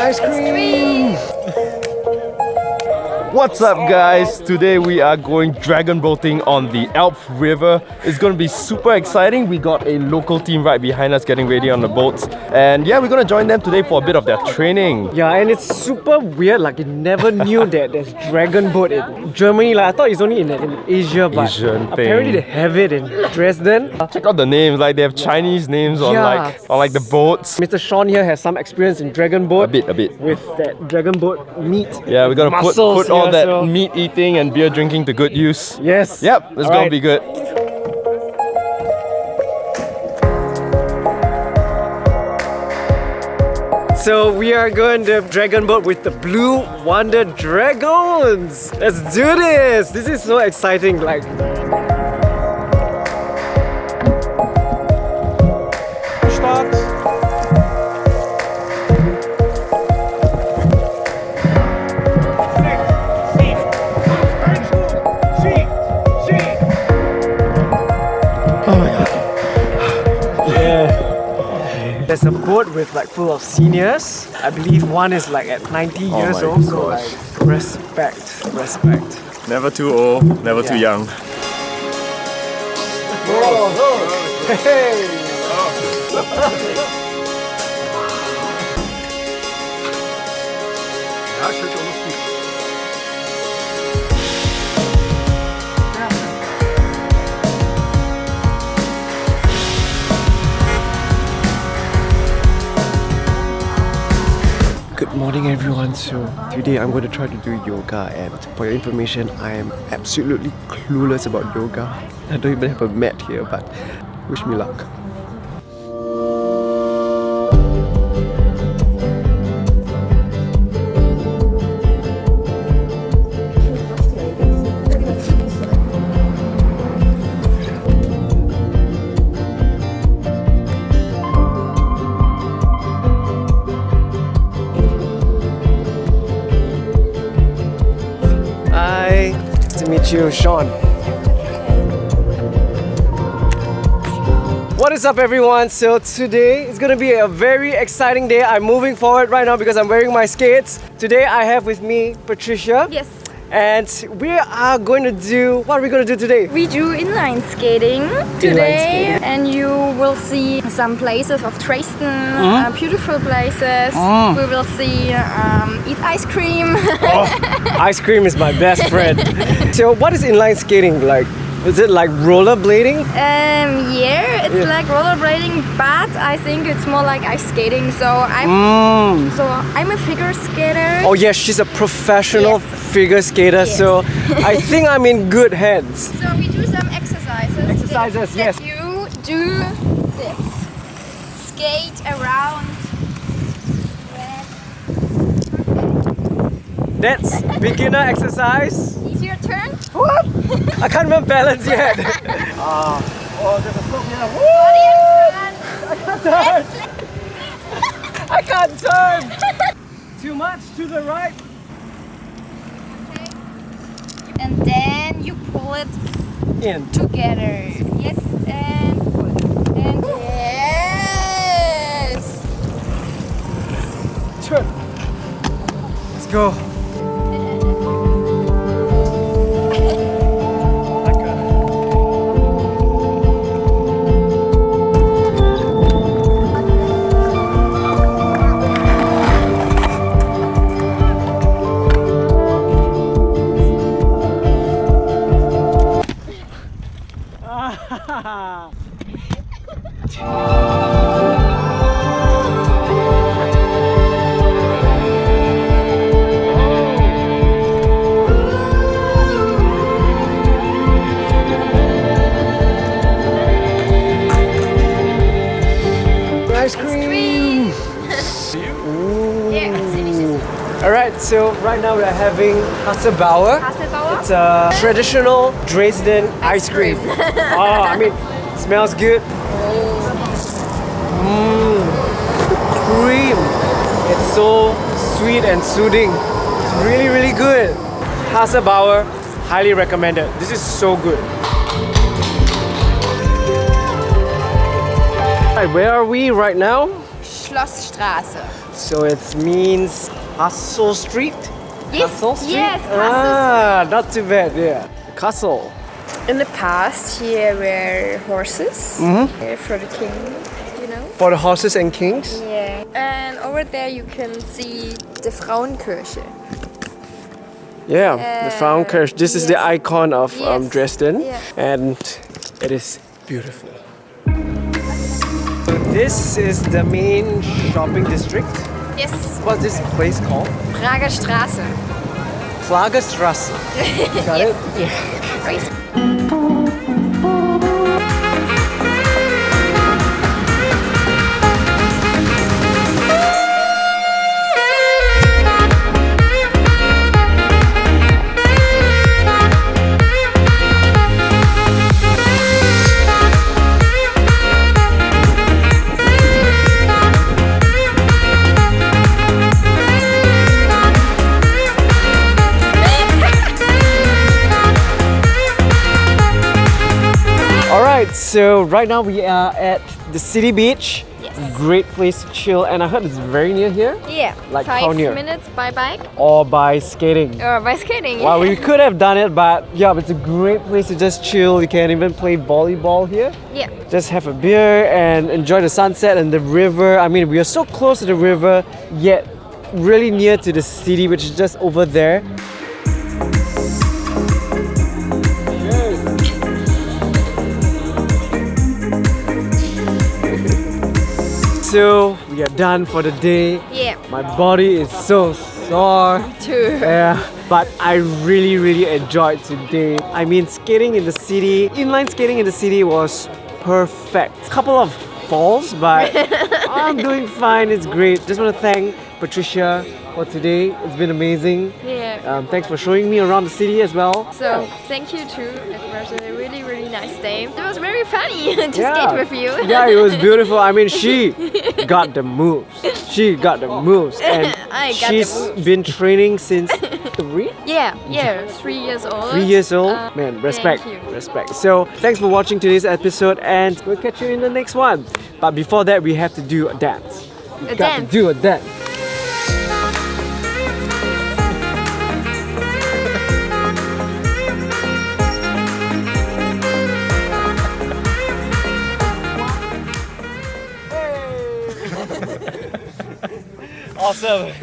Ice cream! What's up guys? Today we are going dragon boating on the Elbe River. It's going to be super exciting. We got a local team right behind us getting ready on the boats. And yeah, we're going to join them today for a bit of their training. Yeah, and it's super weird. Like, I never knew that there's dragon boat in Germany. Like, I thought it's only in, in Asia, but Asian apparently thing. they have it in Dresden. Check out the names, like they have Chinese names on Yeah. like on like the boats. Mr. Sean here has some experience in dragon boat. A bit, a bit. With that dragon boat meat. Yeah, we're gonna put, put put all that so- meat eating and beer drinking to good use. Yes. Yep, it's All gonna right. be good. So we are going to dragon boat with the Blue Wonder Dragons. Let's do this. This is so exciting. Like There's a boat with like full of seniors. I believe one is like at 90 years my old. So gosh. like respect, respect. Never too old, never too Yeah. young. Hey! morning everyone. So today I'm going to try to do yoga and for your information I am absolutely clueless about yoga. I don't even have a mat here but wish me luck. To Sean. What is up everyone? So today is gonna be a very exciting day. I'm moving forward right now because I'm wearing my skates. Today I have with me Patricia. Yes. And we are going to do, what are we going to do today? We do inline skating today skating. and you will see some places of Dresden, Mm-hmm. uh, beautiful places. Mm. We will see, um, eat ice cream. Ice cream is my best friend. so what is inline skating like? Is it like rollerblading? um, yeah, it's Yeah. like rollerblading, but I think it's more like ice skating. So I'm, Mm. so I'm a figure skater. Oh yes, she's a professional Yes. figure skater, Yes. so I think I'm in good hands. So we do some exercises. Exercises, that, yes. that You do this. Skate around. That's beginner exercise. It's your turn. What? I can't even balance yet. Ah, oh, there's a slope here. Body in front. Turn. I can't turn. Too much to the right. Okay. and then you pull it In. together. Yes, and pull. And yes. Turn. Let's go. Ice cream. All right, so right now we are having Hasselbauer. It's a traditional Dresden ice cream. oh, I mean, it smells good. Mmm, the cream. It's so sweet and soothing. It's really, really good. Hasselbauer, highly recommended. This is so good. right, where are we right now? Schlossstraße. So it means Castle Street? Yes, Castle Street? yes, Castle Ah, not too bad, yeah. Castle. In the past, here were horses Mm-hmm. uh, for the king, you know. For the horses and kings? Yeah. And over there you can see the Frauenkirche. Yeah, the Uh, Frauenkirche. This is the icon of um, Dresden, yeah. and it is beautiful. So this is the main shopping district. Yes, What's this place called? Prager Straße. Klagerstrasse. Got it? Right. So right now we are at the city beach. Yes. Great place to chill, and I heard it's very near here. Yeah. Like Five how near? minutes by bike Or by skating. or by skating. Well, we could have done it, but yeah, it's a great place to just chill. You can even play volleyball here. yeah. Just have a beer and enjoy the sunset and the river. I mean, we are so close to the river, yet really near to the city, which is just over there. So we are done for the day. Yeah. My body is so sore. Too. Yeah, but I really, really enjoyed today. I mean, skating in the city, inline skating in the city was perfect. Couple of falls, but I'm doing fine. It's great. Just want to thank Patricia for today. It's been amazing. Yeah. Um, thanks for showing me around the city as well. So thank you too. It was a really really nice day. It was very funny to Yeah. skate with you. yeah, it was beautiful. I mean, she got the moves. She got the moves, and I got the moves. been training since three. Yeah, yeah, three years old. Three years old? Uh, Man, respect. Thank you. Respect. So, thanks for watching today's episode and we'll catch you in the next one. But before that, we have to do a dance. We A got dance. to do a dance. Nossa.